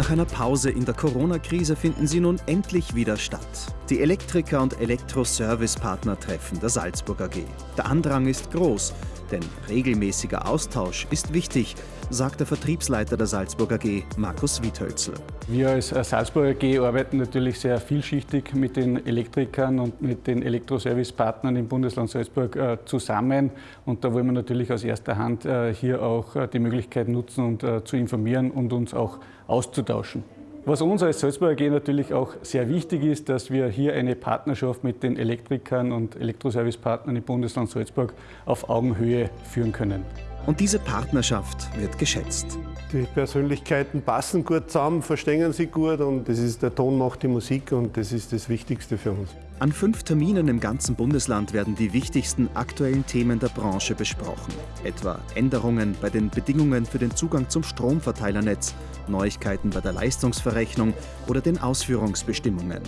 Nach einer Pause in der Corona-Krise finden sie nun endlich wieder statt. Die Elektriker und Elektroservice-Partner treffen der Salzburg AG. Der Andrang ist groß, denn regelmäßiger Austausch ist wichtig, sagt der Vertriebsleiter der Salzburg AG, Markus Wiethölzel. Wir als Salzburg AG arbeiten natürlich sehr vielschichtig mit den Elektrikern und mit den Elektroservice-Partnern im Bundesland Salzburg äh, zusammen. Und da wollen wir natürlich aus erster Hand äh, hier auch äh, die Möglichkeit nutzen und zu informieren und uns auch auszutauschen. Was uns als Salzburg AG natürlich auch sehr wichtig ist, dass wir hier eine Partnerschaft mit den Elektrikern und Elektroservicepartnern im Bundesland Salzburg auf Augenhöhe führen können. Und diese Partnerschaft wird geschätzt. Die Persönlichkeiten passen gut zusammen, verstehen sich gut und das ist der Ton macht die Musik und das ist das Wichtigste für uns. An fünf Terminen im ganzen Bundesland werden die wichtigsten aktuellen Themen der Branche besprochen. Etwa Änderungen bei den Bedingungen für den Zugang zum Stromverteilernetz, Neuigkeiten bei der Leistungsverrechnung oder den Ausführungsbestimmungen.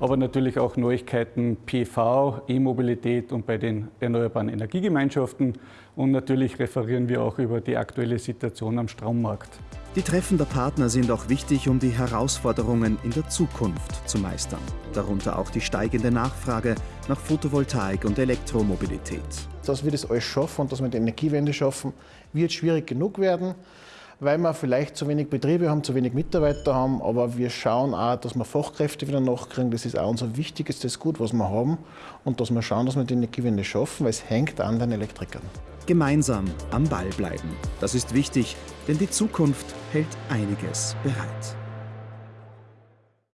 Aber natürlich auch Neuigkeiten PV, E-Mobilität und bei den erneuerbaren Energiegemeinschaften. Und natürlich referieren wir auch über die aktuelle Situation am Strommarkt. Die Treffen der Partner sind auch wichtig, um die Herausforderungen in der Zukunft zu meistern. Darunter auch die steigende Nachfrage nach Photovoltaik und Elektromobilität. Dass wir das alles schaffen und dass wir die Energiewende schaffen, wird schwierig genug werden weil wir vielleicht zu wenig Betriebe haben, zu wenig Mitarbeiter haben, aber wir schauen auch, dass wir Fachkräfte wieder nachkriegen. Das ist auch unser wichtigstes Gut, was wir haben und dass wir schauen, dass wir die Energiewende schaffen, weil es hängt an den Elektrikern. Gemeinsam am Ball bleiben. Das ist wichtig, denn die Zukunft hält einiges bereit.